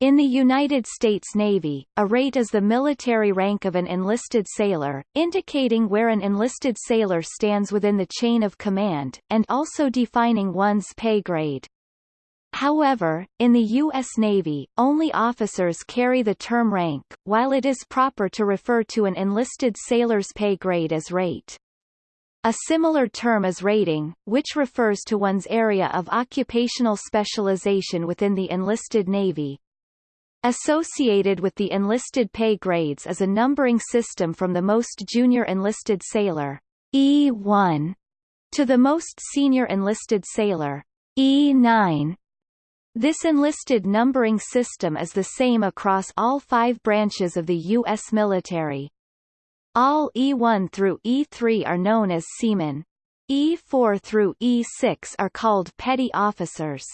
In the United States Navy, a rate is the military rank of an enlisted sailor, indicating where an enlisted sailor stands within the chain of command, and also defining one's pay grade. However, in the U.S. Navy, only officers carry the term rank, while it is proper to refer to an enlisted sailor's pay grade as rate. A similar term is rating, which refers to one's area of occupational specialization within the enlisted Navy. Associated with the enlisted pay grades is a numbering system from the most junior enlisted sailor, E1, to the most senior enlisted sailor, E9. This enlisted numbering system is the same across all five branches of the U.S. military. All E1 through E3 are known as seamen. E4 through E6 are called petty officers.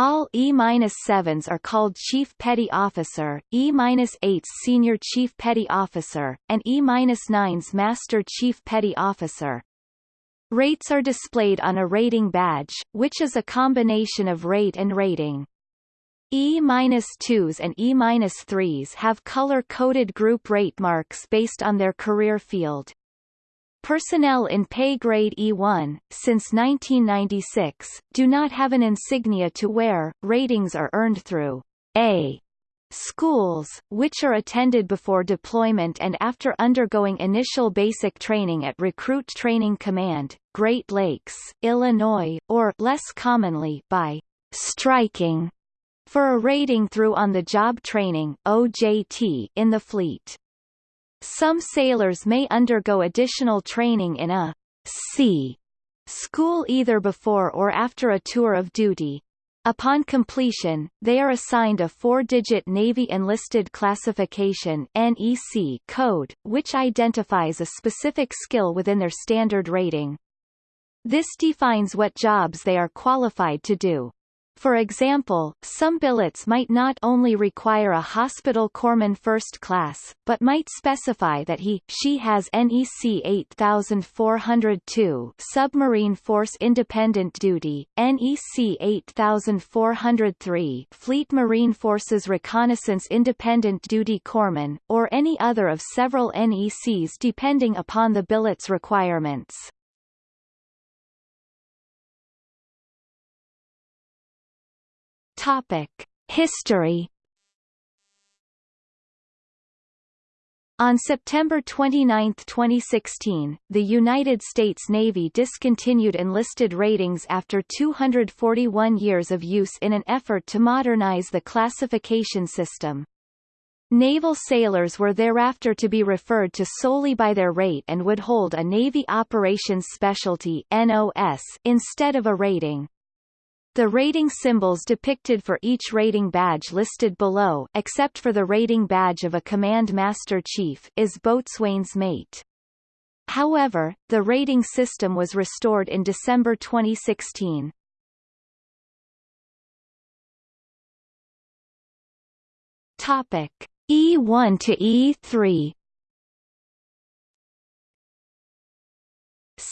All E-7s are called Chief Petty Officer, E-8s Senior Chief Petty Officer, and E-9s Master Chief Petty Officer. Rates are displayed on a rating badge, which is a combination of rate and rating. E-2s and E-3s have color-coded group rate marks based on their career field. Personnel in pay grade E1, since 1996, do not have an insignia to wear. Ratings are earned through A schools, which are attended before deployment and after undergoing initial basic training at Recruit Training Command, Great Lakes, Illinois, or less commonly by striking for a rating through on-the-job training OJT in the fleet. Some sailors may undergo additional training in a sea school either before or after a tour of duty. Upon completion, they are assigned a four-digit Navy Enlisted Classification NEC code, which identifies a specific skill within their standard rating. This defines what jobs they are qualified to do. For example, some billets might not only require a hospital corpsman first class, but might specify that he, she has NEC 8402 Submarine Force Independent Duty, NEC 8403 Fleet Marine Forces Reconnaissance Independent Duty Corpsman, or any other of several NECs depending upon the billet's requirements. Topic: History. On September 29, 2016, the United States Navy discontinued enlisted ratings after 241 years of use in an effort to modernize the classification system. Naval sailors were thereafter to be referred to solely by their rate and would hold a Navy Operations Specialty NOS instead of a rating. The rating symbols depicted for each rating badge listed below except for the rating badge of a Command Master Chief is boatswain's mate. However, the rating system was restored in December 2016. Topic E1 to E3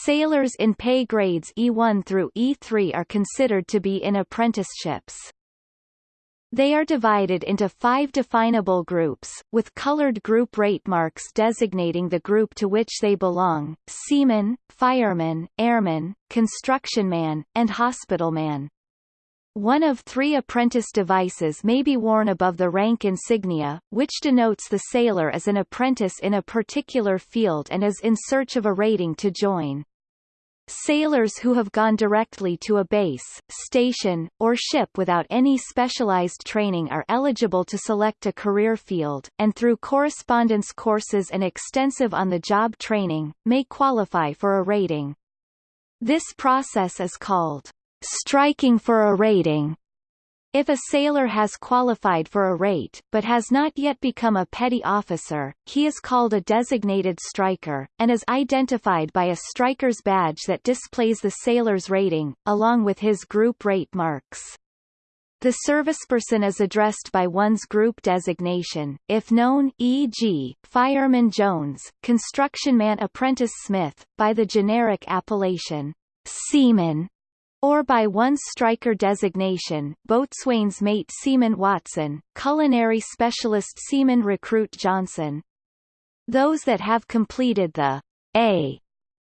Sailors in pay grades E1 through E3 are considered to be in apprenticeships. They are divided into five definable groups, with colored group rate marks designating the group to which they belong, seaman, fireman, airman, constructionman, and hospitalman. One of three apprentice devices may be worn above the rank insignia, which denotes the sailor as an apprentice in a particular field and is in search of a rating to join. Sailors who have gone directly to a base, station, or ship without any specialized training are eligible to select a career field, and through correspondence courses and extensive on-the-job training, may qualify for a rating. This process is called striking for a rating. If a sailor has qualified for a rate, but has not yet become a petty officer, he is called a designated striker, and is identified by a striker's badge that displays the sailor's rating, along with his group rate marks. The serviceperson is addressed by one's group designation, if known e.g., Fireman Jones, Construction Man Apprentice Smith, by the generic appellation, Seaman, or by one striker designation, boatswain's mate Seaman Watson, culinary specialist Seaman recruit Johnson. Those that have completed the A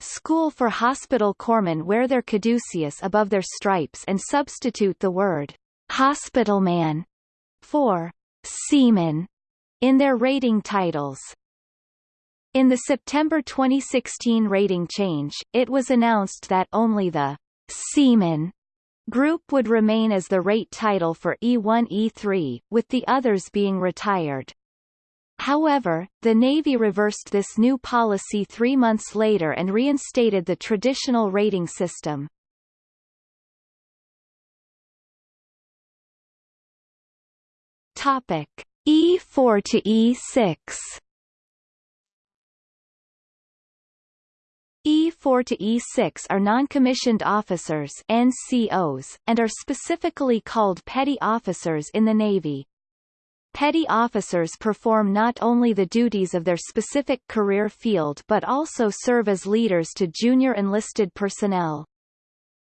school for hospital corpsmen wear their caduceus above their stripes and substitute the word hospital man for seaman in their rating titles. In the September 2016 rating change, it was announced that only the Seaman group would remain as the rate title for E1-E3, with the others being retired. However, the Navy reversed this new policy three months later and reinstated the traditional rating system. Topic E4 to E6 E4 to E6 are non-commissioned officers NCOs, and are specifically called petty officers in the Navy. Petty officers perform not only the duties of their specific career field but also serve as leaders to junior enlisted personnel.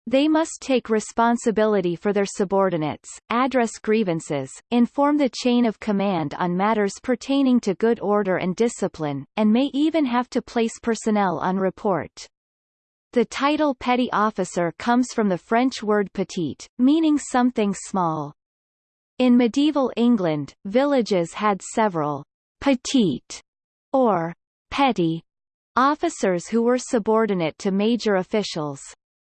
They must take responsibility for their subordinates, address grievances, inform the chain of command on matters pertaining to good order and discipline, and may even have to place personnel on report. The title petty officer comes from the French word petite, meaning something small. In medieval England, villages had several petite or petty officers who were subordinate to major officials.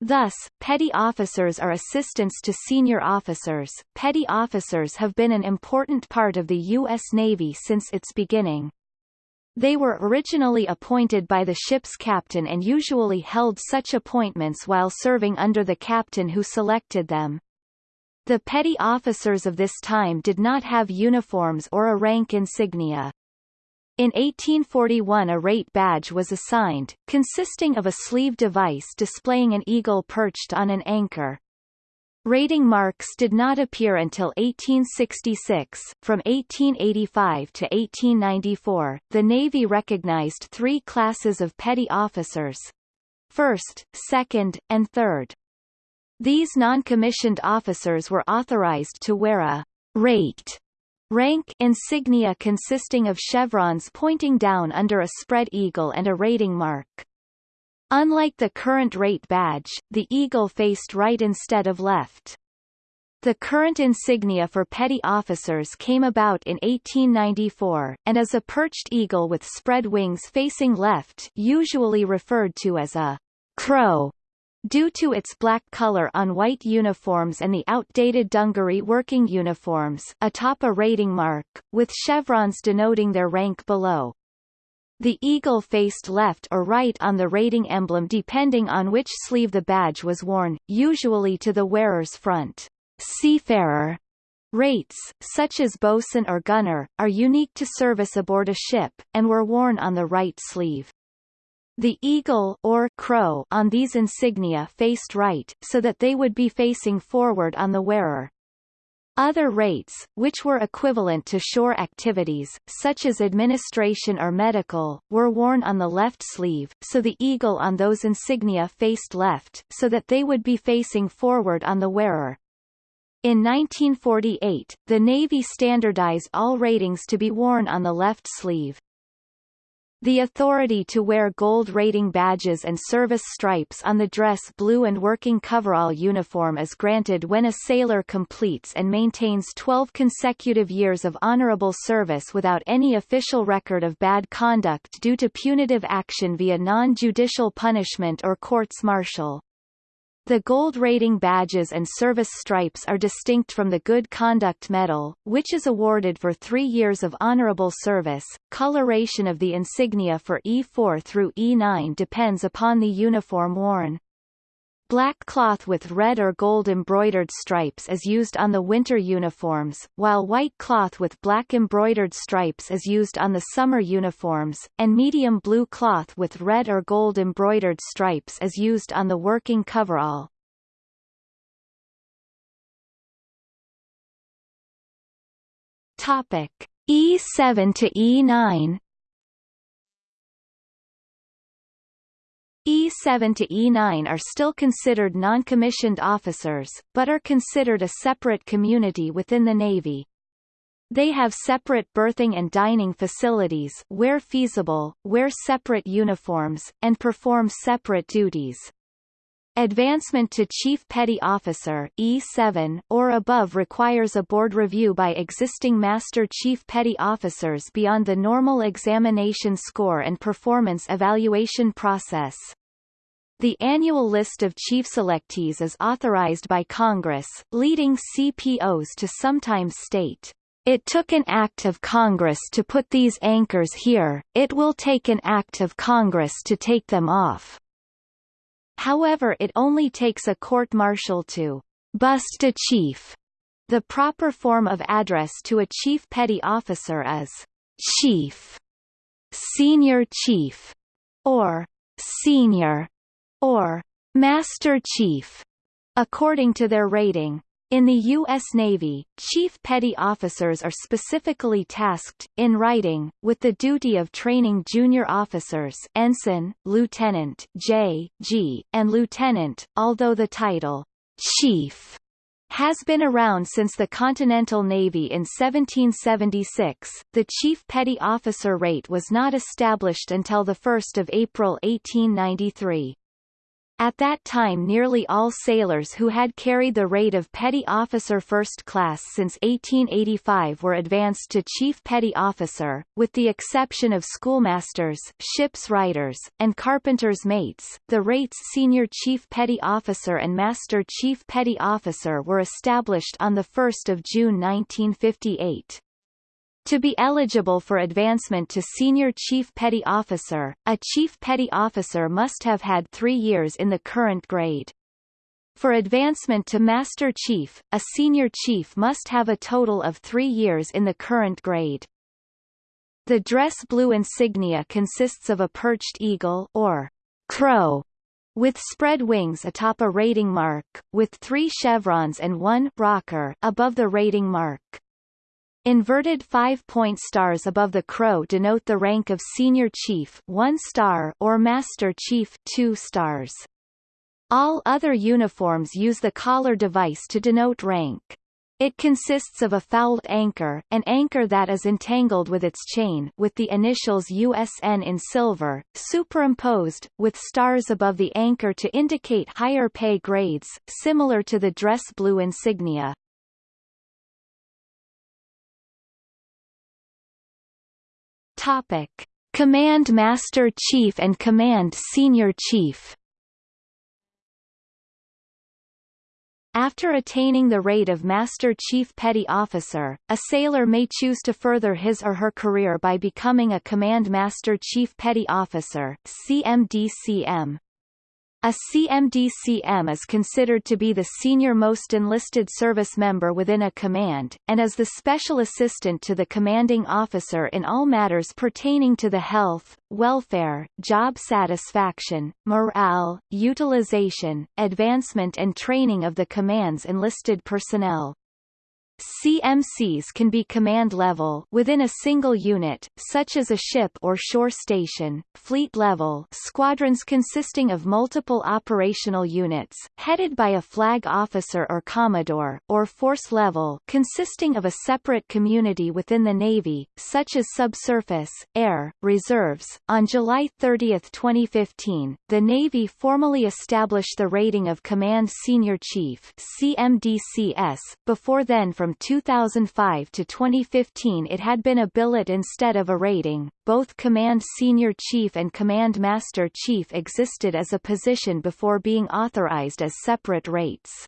Thus, petty officers are assistants to senior officers. Petty officers have been an important part of the U.S. Navy since its beginning. They were originally appointed by the ship's captain and usually held such appointments while serving under the captain who selected them. The petty officers of this time did not have uniforms or a rank insignia. In 1841 a rate badge was assigned, consisting of a sleeve device displaying an eagle perched on an anchor. Rating marks did not appear until 1866. From 1885 to 1894, the Navy recognized three classes of petty officers. First, second, and third. These non-commissioned officers were authorized to wear a rate Rank insignia consisting of chevrons pointing down under a spread eagle and a rating mark. Unlike the current rate badge, the eagle faced right instead of left. The current insignia for petty officers came about in 1894, and is a perched eagle with spread wings facing left usually referred to as a crow. Due to its black color on white uniforms and the outdated dungaree working uniforms atop a rating mark, with chevrons denoting their rank below. The eagle faced left or right on the rating emblem depending on which sleeve the badge was worn, usually to the wearer's front. Seafarer rates, such as bosun or gunner, are unique to service aboard a ship, and were worn on the right sleeve. The eagle or crow on these insignia faced right, so that they would be facing forward on the wearer. Other rates, which were equivalent to shore activities, such as administration or medical, were worn on the left sleeve, so the eagle on those insignia faced left, so that they would be facing forward on the wearer. In 1948, the Navy standardized all ratings to be worn on the left sleeve. The authority to wear gold rating badges and service stripes on the dress blue and working coverall uniform is granted when a sailor completes and maintains 12 consecutive years of honorable service without any official record of bad conduct due to punitive action via non-judicial punishment or courts martial. The gold rating badges and service stripes are distinct from the Good Conduct Medal, which is awarded for three years of honorable service. Coloration of the insignia for E4 through E9 depends upon the uniform worn. Black cloth with red or gold embroidered stripes is used on the winter uniforms, while white cloth with black embroidered stripes is used on the summer uniforms, and medium blue cloth with red or gold embroidered stripes is used on the working coverall. Topic E7 to E9 E7 to E9 are still considered non-commissioned officers, but are considered a separate community within the Navy. They have separate berthing and dining facilities where feasible, wear separate uniforms, and perform separate duties. Advancement to Chief Petty Officer E7 or above requires a board review by existing Master Chief Petty Officers beyond the normal examination score and performance evaluation process. The annual list of chief selectees is authorized by Congress, leading CPOs to sometimes state, It took an act of Congress to put these anchors here, it will take an act of Congress to take them off. However it only takes a court-martial to bust a chief. The proper form of address to a chief petty officer is chief, senior chief, or senior or Master Chief, according to their rating. In the U.S. Navy, chief petty officers are specifically tasked, in writing, with the duty of training junior officers ensign, lieutenant J, G, and lieutenant, although the title, chief, has been around since the Continental Navy in 1776. The Chief Petty Officer rate was not established until 1 April 1893. At that time nearly all sailors who had carried the rate of petty officer first class since 1885 were advanced to chief petty officer, with the exception of schoolmasters, ship's writers, and carpenter's mates. The rates senior chief petty officer and master chief petty officer were established on 1 June 1958. To be eligible for advancement to Senior Chief Petty Officer, a Chief Petty Officer must have had three years in the current grade. For advancement to Master Chief, a Senior Chief must have a total of three years in the current grade. The dress blue insignia consists of a perched eagle or crow with spread wings atop a rating mark, with three chevrons and one rocker above the rating mark. Inverted five-point stars above the crow denote the rank of senior chief 1 star or master chief 2 stars. All other uniforms use the collar device to denote rank. It consists of a fouled anchor, an anchor that is entangled with its chain with the initials USN in silver, superimposed, with stars above the anchor to indicate higher pay grades, similar to the dress blue insignia. Topic: Command Master Chief and Command Senior Chief. After attaining the rate of Master Chief Petty Officer, a sailor may choose to further his or her career by becoming a Command Master Chief Petty Officer CMDCM. A CMDCM is considered to be the senior-most enlisted service member within a command, and is the special assistant to the commanding officer in all matters pertaining to the health, welfare, job satisfaction, morale, utilization, advancement and training of the command's enlisted personnel. CMCs can be command level within a single unit, such as a ship or shore station, fleet level squadrons consisting of multiple operational units, headed by a flag officer or commodore, or force level consisting of a separate community within the Navy, such as subsurface, air, reserves. On July 30, 2015, the Navy formally established the rating of Command Senior Chief CMDCS, before then from from 2005 to 2015 it had been a billet instead of a rating. Both Command Senior Chief and Command Master Chief existed as a position before being authorized as separate rates.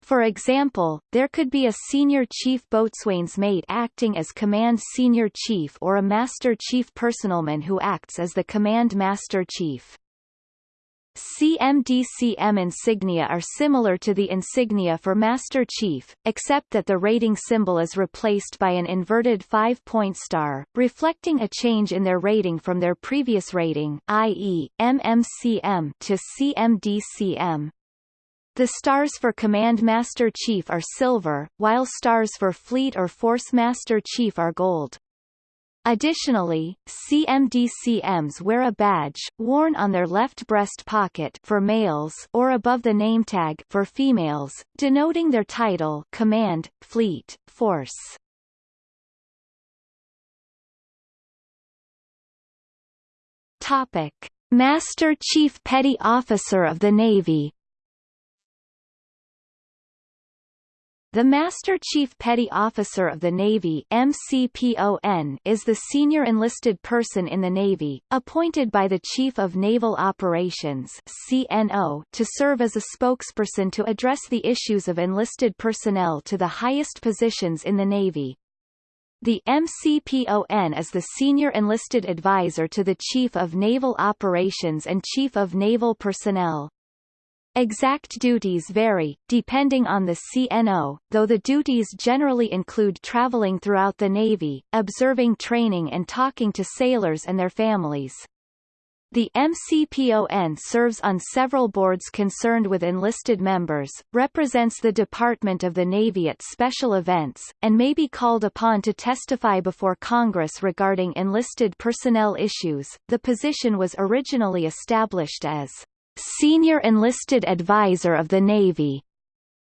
For example, there could be a senior chief boatswain's mate acting as command senior chief or a master chief personalman who acts as the command master chief. CMDCM insignia are similar to the insignia for Master Chief, except that the rating symbol is replaced by an inverted five-point star, reflecting a change in their rating from their previous rating i.e., MMCM to CMDCM. The stars for Command Master Chief are silver, while stars for Fleet or Force Master Chief are gold. Additionally, CMDCMs wear a badge, worn on their left breast pocket for males or above the name tag for females, denoting their title command, fleet, force. Topic. Master Chief Petty Officer of the Navy The Master Chief Petty Officer of the Navy MCPON is the senior enlisted person in the Navy, appointed by the Chief of Naval Operations CNO to serve as a spokesperson to address the issues of enlisted personnel to the highest positions in the Navy. The MCPON is the senior enlisted advisor to the Chief of Naval Operations and Chief of Naval Personnel. Exact duties vary, depending on the CNO, though the duties generally include traveling throughout the Navy, observing training and talking to sailors and their families. The MCPON serves on several boards concerned with enlisted members, represents the Department of the Navy at special events, and may be called upon to testify before Congress regarding enlisted personnel issues. The position was originally established as Senior Enlisted Advisor of the Navy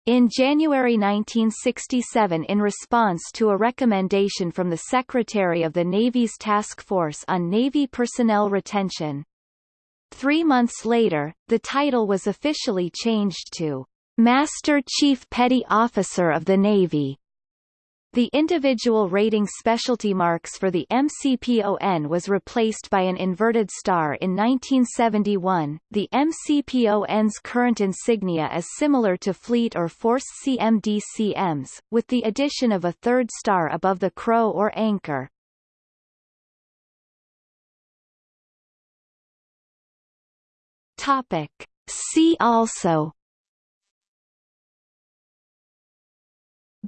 in January 1967 in response to a recommendation from the Secretary of the Navy's Task Force on Navy Personnel Retention. Three months later, the title was officially changed to Master Chief Petty Officer of the Navy. The individual rating specialty marks for the MCPON was replaced by an inverted star in 1971. The MCPON's current insignia is similar to Fleet or Force CMDCMs, with the addition of a third star above the crow or anchor. Topic. See also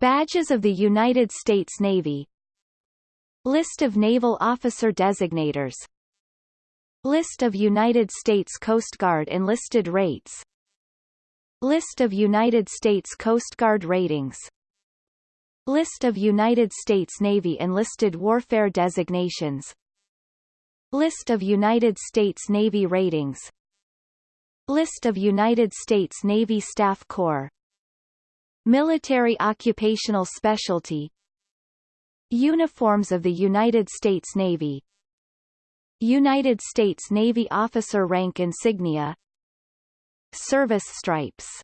Badges of the United States Navy. List of naval officer designators. List of United States Coast Guard enlisted rates. List of United States Coast Guard ratings. List of United States Navy enlisted warfare designations. List of United States Navy ratings. List of United States Navy Staff Corps Military Occupational Specialty Uniforms of the United States Navy United States Navy Officer Rank Insignia Service Stripes